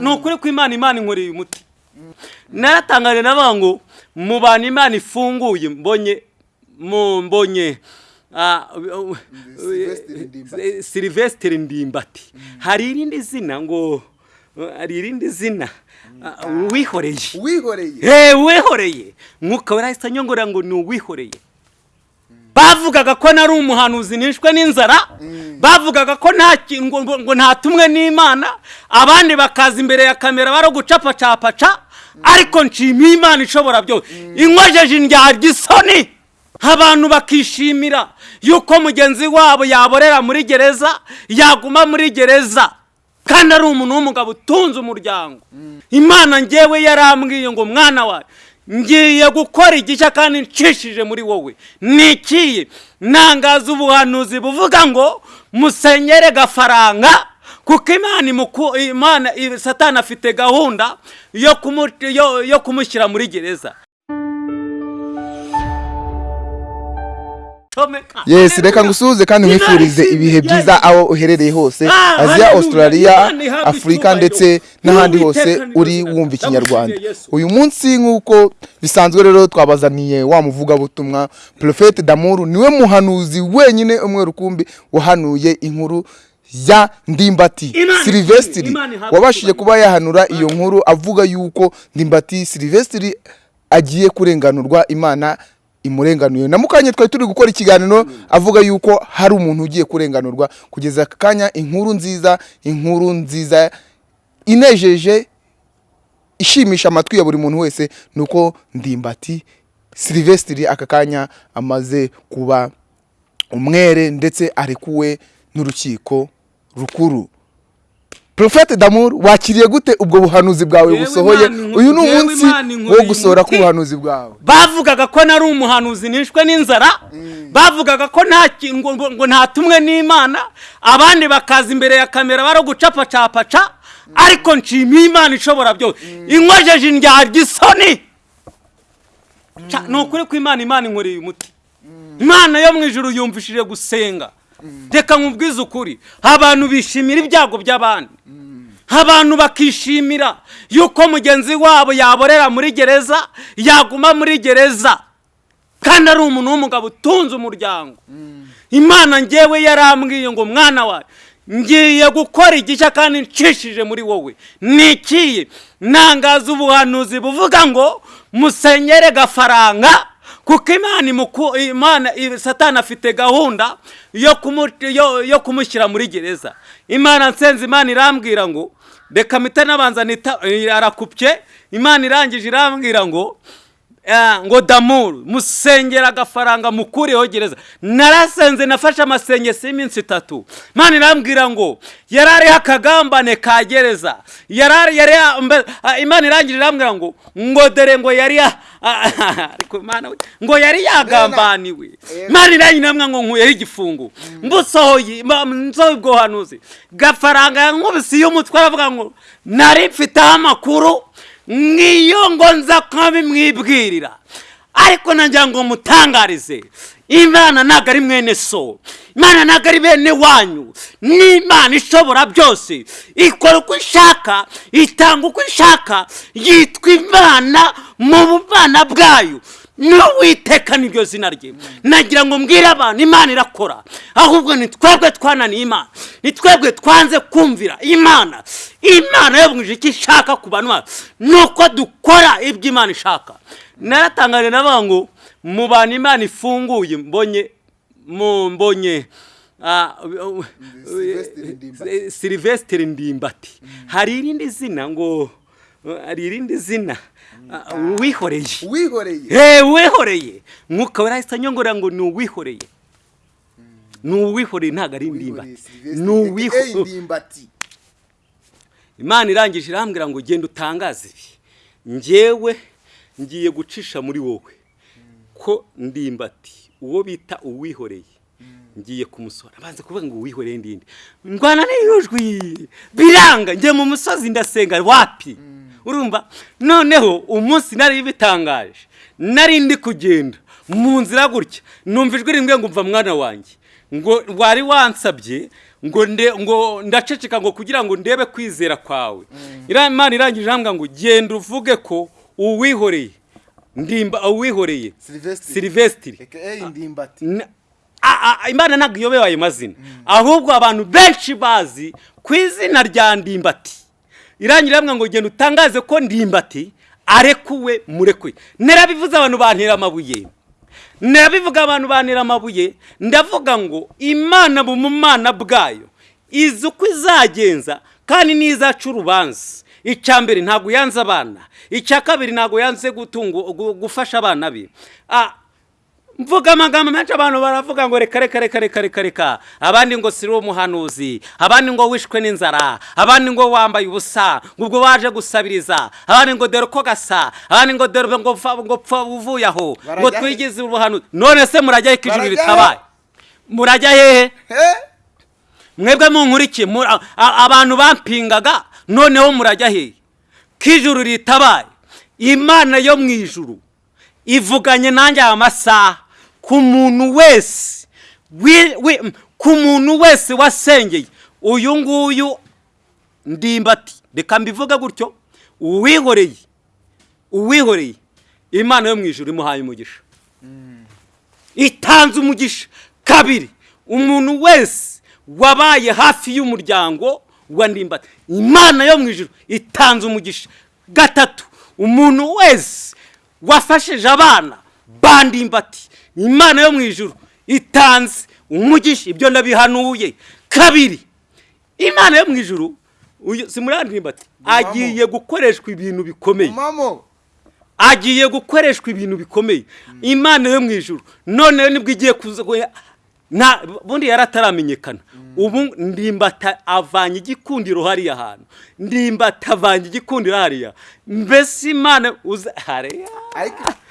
Ni ukuri ko imana imana inkoreye umuti naratangaje navuga ngo mu bantu imana ifunguye mbonye mu mbonye ah, silivesitiri ndimbati hari irindi zina ngo hari irindi zina ah, wihoreye wihoreye Hey, wihoreye mwuka warahise anyongorera ngo ni uwihoreye. Bavugaga ko nari umuhanuzi nishwe n'inzara. Bavugaga ko nta ngo, ntatumwe n'imana. Abandi bakaza imbere ya kamera bari gucapacapaca ariko nshimiye imana ishobora byose. Inkojeje indyarya isoni. Abantu bakishimira yuko mugenzi wabo yaborera muri gereza yaguma muri gereza. Kandi ari umuntu w'umugabo utunze umuryango. Imana ngewe yarambwiye ngo mwana wawe ngiye gukora igishya kandi ncishije muri wowe. Nikiye nangaza ubuhanuzi buvuga ngo musenyere gafaranga kuko imana imana satani afite gahunda yo kumushyira muri gereza. Comeka. yes reka ngusuhuze kandi nkwifurize ibihe byiza aho uherereye hose Ah, aziya australia afurika ndetse n'ahandi hose uri wumva ikinyarwanda. uyu munsi nk'uko bisanzwe rero twabazaniye wa muvugabutumwa porofete damuru ni we muhanuzi wenyine umwe rukumbi wahanuye inkuru ya ndimbati silivesitiri wabashije kuba yahanura iyo nkuru avuga yuko ndimbati silivesitiri agiye kurenganurwa imana imurenganuye. Na mu kanya twari turi gukora ikiganiro avuga yuko hari umuntu ugiye kurenganurwa kugeza aka kanya inkuru nziza inkuru nziza inejeje ishimisha amatwi ya buri muntu wese ni uko ndimbati silivesitiri aka kanya amaze kuba umwere ndetse arekuwe n'urukiko rukuru. Prophet Damur wakiriye gute ubwo buhanuzi bwawe busohoye? Uyu ni umunsi wo gusohora k'ubuhanuzi bwawe. Bavugaga ko nari umuhanuzi nishwe n'inzara. Bavugaga ko nta ngo, ntatumwe n'imana. Abandi bakaza imbere ya kamera bari gucapacapaca ariko nshimiye imana ishobora byose. Inkojeje indyarya isoni. Ni ukuri ko imana imana inkoreye umuti. Imana yo mu ijuru yumvishije gusenga. Reka nkubwize ukuri. Abantu bishimira ibyago by'abandi. Abantu bakishimira yuko mugenzi wabo yaborera muri gereza yaguma muri gereza. Kandi ari umuntu w'umugabo utunze umuryango. Imana ngewe yarambwiye ngo mwana wawe ngiye gukora igishya kandi ncishije muri wowe. Nikiye nangaza ubuhanuzi buvuga ngo musenyere gafaranga kuko imana imana satani afite gahunda yo kumu- yo- yo kumushyira muri gereza. Imana nsenze imana irambwira ngo reka mpita nabanza arakupye imana irangije irambwira ngo ngo damuru musengera agafaranga mukuriyeho gereza. Narasenze nafashe amasengesi y'iminsi itatu. Imana irambwira ngo yari ariho akagambane ka gereza. Yari ari- yari ya- mbe- ah, imana irangije irambwira ngo ngo dore ngo yari ngo yari yagambaniwe. Imana irangije irambwira ngo nkuyeho igifungo. Mbusohoye ma- nsohoye ubwo buhanuzi. Gafaranga yankubise iyo umutwe aravuga ngo nari mfiteho amakuru. Nk'iyo ngo nza nkabimwibwirira ariko nagira ngo mutangarize imana ntabwo ari mwene so. Imana ntabwo ari bene wanyu. N'imana ishobora byose. Ikora uko ishaka itanga uko ishaka yitwa imana mu bana bwayo. N'uwiteka niryo zina rye. Nagira ngo mbwire abantu imana irakora. Ahubwo ni twebwe twananiye imana ni twebwe twanze kumvira imana. Imana yabwije icyo ishaka ku bantu bayo ni uko dukora ibyo imana ishaka. Naratangaje navuga ngo mu bantu imana ifunguye mbonye mbonye ah, silivesitiri ndimbati hari irindi zina ngo hari irindi zina. Ah, wihoreye. Wihoreye? Hey, wihoreye. Mwuka warahise anyongorera ngo ni uwihoreye. Ni uwihoreye ntabwo ari indimbati ni uwihoreye imana irangije irambwira ngo genda utangaze ibi. Njyewe ngiye gucisha muri wowe ko ndimbati uwo bita uwihoreye ngiye kumusora abanza kuvuga ngo uwihoreye ndinde ndwana n'iyujwi biranga njye mu musozi ndasenga wapi? Urumva noneho umunsi nari bitangaje. Nari ndi kugenda mu nzira gutya. Numva ijwi rimwe ngo umva mwana wanjye. Ngo wari wansabye ngo nde ngo ndaceceka ngo kugira ngo ndebe kwizera kwawe. Iriya imana irangije irambwira ngo genda uvuge ko uwihoreye. Ndimba uwihoreye. Silivesitiri a- imana ntabwo iyobewe ayo mazina. Ahubwo abantu benshi bazi ku izina rya ndimbati. Irangira iramwa ngo genda utangaze ko ndimbati arekuwe murekuye narabivuze abantu bantera amabuye. Narabivuga abantu bantera amabuye. Ndavuga ngo imana mu bumana bwayo izi uko izagenza kandi n'izaca urubanza icya mbere ntabwo yanze abana. Icya kabiri ntabwo yanze gufasha abana be. Ah, mvuga amagambo menshi abantu baravuga ngo reka reka reka reka reka reka. Abandi ngo siri umuhanuzi abandi ngo wishwe n'inzara abandi ngo wambaye ubusa ngo ubwo waje gusabiriza abandi ngo dore uko gasa abandi ngo dore ngo pfa ngo pfa uvuye aho ngo he? twigize ubuhanuzi. None se murajya ko ijuru he? ritabaye? Murajya hehe he? Mwebwe munkurikiye abantu bampingaga noneho murajya hehe ko ijuru ritabaye? Imana yo mu ijuru ivuganye nanjye aya masaha ku muntu wese ku muntu wese wasengeye uyu nguyu ndimbati reka mbivuge gutyo uwihoreye uwihoreye imana yo mu ijuru imuhaye umugisha. Itanze umugisha. Kabiri umuntu wese wabaye hafi y'umuryango wa ndimbati imana yo mu ijuru itanze umugisha. Gatatu umuntu wese wafashije abana ba ndimbati imana yo mu ijuru. Itanze umugisha ibyo ndabihanuye kabiri imana yo mu uyu si muri ndimbati agiye gukoreshwa ibintu bikomeye. Agiye gukoreshwa ibintu bikomeye. Imana yo mu ijuru. Noneho ni bwo igiye kuza bundi yari ataramenyekana. Ubu ndimbata avanye igikundiro hariya hantu. Ndimbata avanye igikundiro hariya. Mbese imana uza hariya. Ariko nuko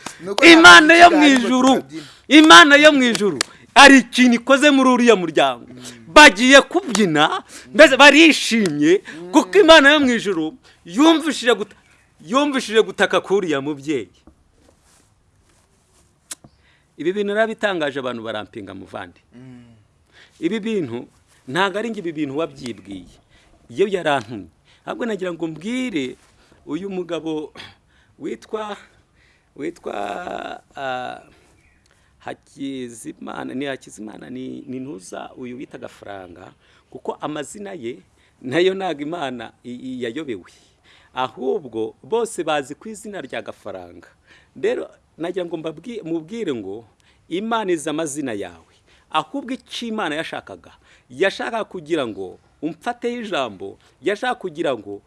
imana yo mu ntabwo ijuru. imana yo mu ijuru. Hari ikintu ikoze muri uriya muryango. Bagiye kubyina mbese barishimye kuko imana yo mu ijuru yumvishije guta- yumvishije gutaka k'uriya mubyeyi. Ibi bintu narabitangaje abantu barampinga muvandi. Ibi bintu ntabwo ari ibi bintu wabyibwiye. Iyo yarantumye ahubwo nagira ngo mbwire uyu mugabo witwa witwa hakizimana ni hakizimana ni ntuza uyu wita agafaranga kuko amazina ye na yo ntabwo imana yayobewe. Ahubwo bose bazi ku izina rya gafaranga rero nagira ngo mubwire ngo imana izi amazina yawe. Ahubwo icyo imana yashakaga yashakaga kugira ngo umfateho ijambo yashaka kugira ngo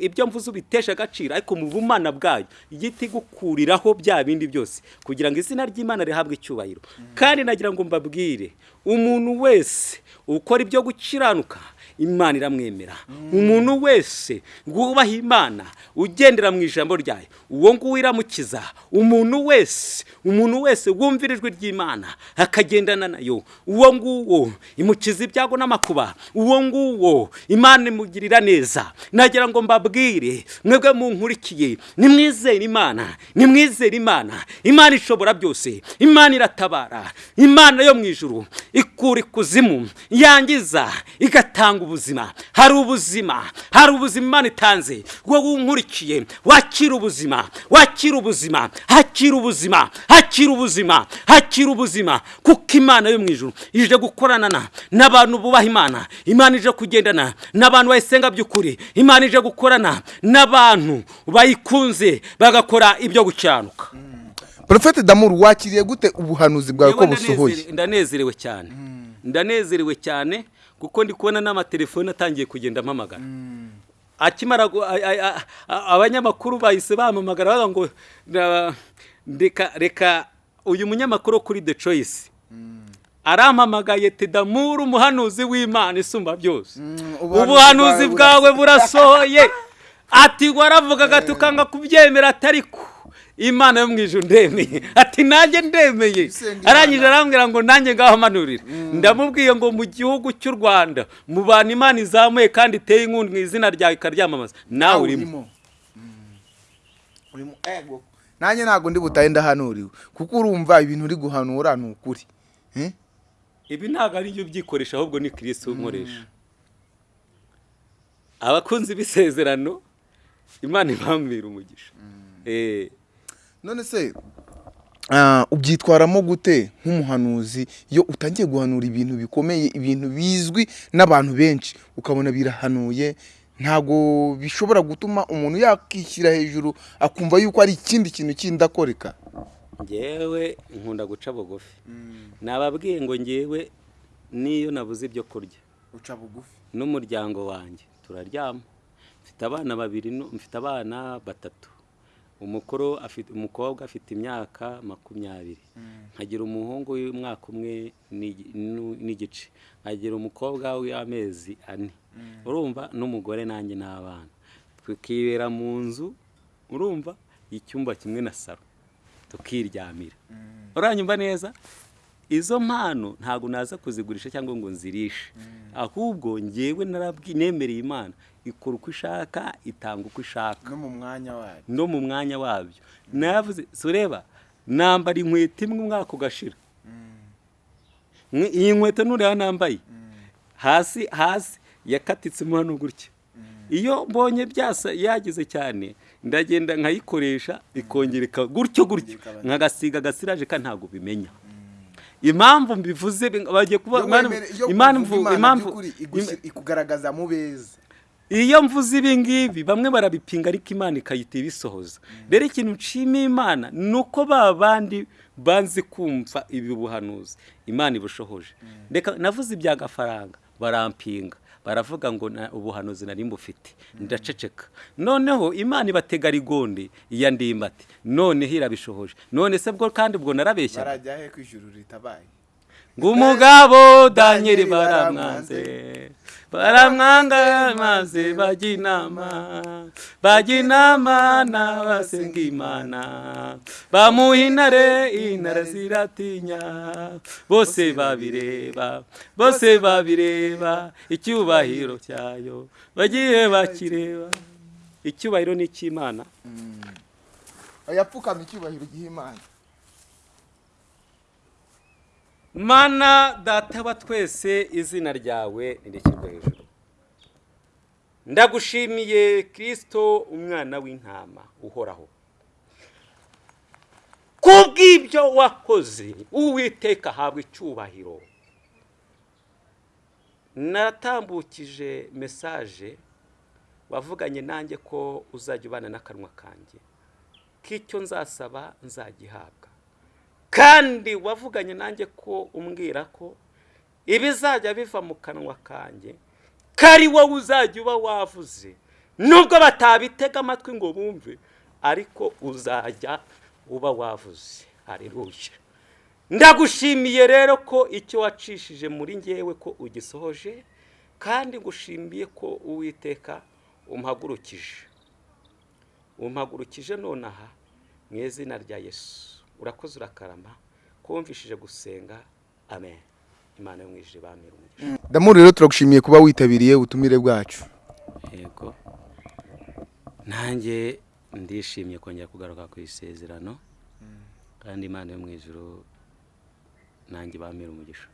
ibyo mvuze ubiteshe agaciro ariko mu bumana bwayo igiti gukuriraho bya bindi byose kugira ngo izina ry'imana rihabwe icyubahiro. Kandi nagira ngo mbabwire umuntu wese ukora ibyo gukiranuka imana iramwemera. Umuntu wese wubaha imana ugendera mu ijambo ryayo uwo nguwo iramukiza. Umuntu wese umuntu wese wumvira ijwi ry'imana akagendana na yo. Uwo nguwo imukiza ibyago n'amakuba. Uwo nguwo imana imugirira neza. Nagira ngo mbabwire mwebwe munkurikiye nimwizere imana nimwizere imana. Imana ishobora byose imana iratabara. Imana yo mu ijuru ikura ikuzimu yangiza igatanga ubuzima hari ubuzima hari ubuzima imana itanze. Wowe unkurikiye wakira ubuzima wakira ubuzima hakira ubuzima hakira ubuzima hakira ubuzima. Kuko imana yo mu ijuru ije gukorana na- n'abantu bubaha imana. Imana ije kugendana n'abantu bayisenga by'ukuri. Imana ije gukorana n'abantu bayikunze bagakora ibyo gukiranuka porofete damuru wakiriye gute ubuhanuzi bwawe ko busohoye? ndanezere- ndanezerewe cyane. Ndanezerewe cyane. Kuko ndi kubona n'amatelefone atangiye kugenda ampamagara. Akimara gu- a- a- a- a- abanyamakuru bahise bampamagara bavuga ngo reka reka uyu munyamakuru kuri the choice. Arampamagaye tedamuru umuhanuzi w'imana isumba byose? Ubuhanuzi ubuhanuzi bwawe burasohoye. Ati waravugaga tukanga kubyemera atari ko imana yo mu ijuru ndemeye ati nanjye ndemeye arangije arambwira ngo nanjye ngaho amanurire ndamubwiye ngo mu gihugu cy'u rwanda mu bantu imana izamuye kandi iteye inkunga mu izina ryawe ikaryamamaza. Nawe urimo. ego. Nanjye ntabwo ndi butahe ndahanuriwe. Kuko urumva ibintu uri guhanura ni ukuri. Eh? ibi ntabwo ari byo byikoresha ahubwo ni kirisito unkoresha abakunzi b'isezerano imana ibambira umugisha. Eh, none se ah, ubyitwaramo gute nk'umuhanuzi? Iyo utangiye guhanura ibintu bikomeye ibintu bizwi n'abantu benshi. Ukabona birahanuye ntabwo bishobora gutuma umuntu yakishyira hejuru akumva yuko ari ikindi kintu kindi akoreka njyewe nkunda guca bugufi. Nababwiye ngo njyewe niyo nabuze ibyo kurya. Uca bugufi? N'umuryango wanjye. Turaryama. Mfite abana babiri mfite abana batatu. Umukuru afite umukobwa afite imyaka makumyabiri. Nkagira umuhungu w'umwaka umwe n'igice. Nkagira umukobwa w'amezi ane. Urumva n'umugore nanjye n'abana. Tukibera mu nzu urumva icyumba kimwe na saro tukiryamira. Uranyumva neza? Izo mpano ntabwo naza kuzigurisha cyangwa ngo nzirishe. Ahubwo ngewe narabwi nemereye imana. Ikora uko ishaka itanga uko ishaka no mu mwanya wayo no mu mwanya wabyo. Navuze so ureba nambara inkweto imwe umwaka ugashira Mwe- iyi nkweto nuriya nambaye. Hasi hasi yakatitsemo hano gutya iyo mbonye byasa yagize cyane ndagenda nkayikoresha ikongera ika- gutyo gutyo. Nkagasiga agasiraje ka ntabwo bimenya. Impamvu mbivuze bi- bagiye kuba impamvu impamvu ikugaragaza mu beza. Iyo mvuze ibi ngibi bamwe barabipinga ariko imana ikayita ibisohoza. Rero ikintu nshimiye imana ni uko ba bandi banze kumva ibi buhanuzi. Imana ibushohoje. Reka navuze iby'agafaranga barampinga. Baravuga ngo ubuhanuzi nari mbufite. Ndaceceka. Noneho imana ibatega rigonde iya ndimbati. Noneho irabishohoje. None se bwo kandi ubwo narabeshya. Barajya he ku ijuru ritabaye. Ngo umugabo danyeli baramwanze. Baramwanga maze bajya inama bajya inama n'abasenga imana bamuha intare intare ziratinya bose babireba bose babireba icyubahiro cyayo bagiye bakireba. Icyubahiro ni icy'imana yapfukama icyubahiro giha imana. Mana data wa twese izina ryawe ntirishyirwe hejuru. Ndagushimiye kirisito umwana w'intama uhoraho. Kubw'ibyo wakoze uwiteka ahabwa icyubahiro. Natambukije mesaje wavuganye nanjye ko uzajya ubana n'akanwa kanjye. K'icyo nzasaba nzagihabwa. Kandi wavuganye nanjye ko umbwira ko ibizajya biva mu kanwa kanjye ko ari wowe uzajya uba wavuze. Nubwo batabitega amatwi ngo bumve ariko uzajya uba wavuze. Hareruye ndagushimiye rero ko icyo wacishije muri ngewe ko ugisohoje kandi ngushimiye ko uwiteka umuhagurukije umuhagurukije nonaha mu izina rya yesu. Urakoze urakarama kumvishije gusenga amen. Imana yo mu ijuru ibamira umugisha. Damu rero turagushimiye kuba witabiriye ubutumire bwacu. Yego. Nanjye ndishimye kongera kugaruka ku isezerano. Kandi imana yo mu ijuru nanjye ibamira umugisha.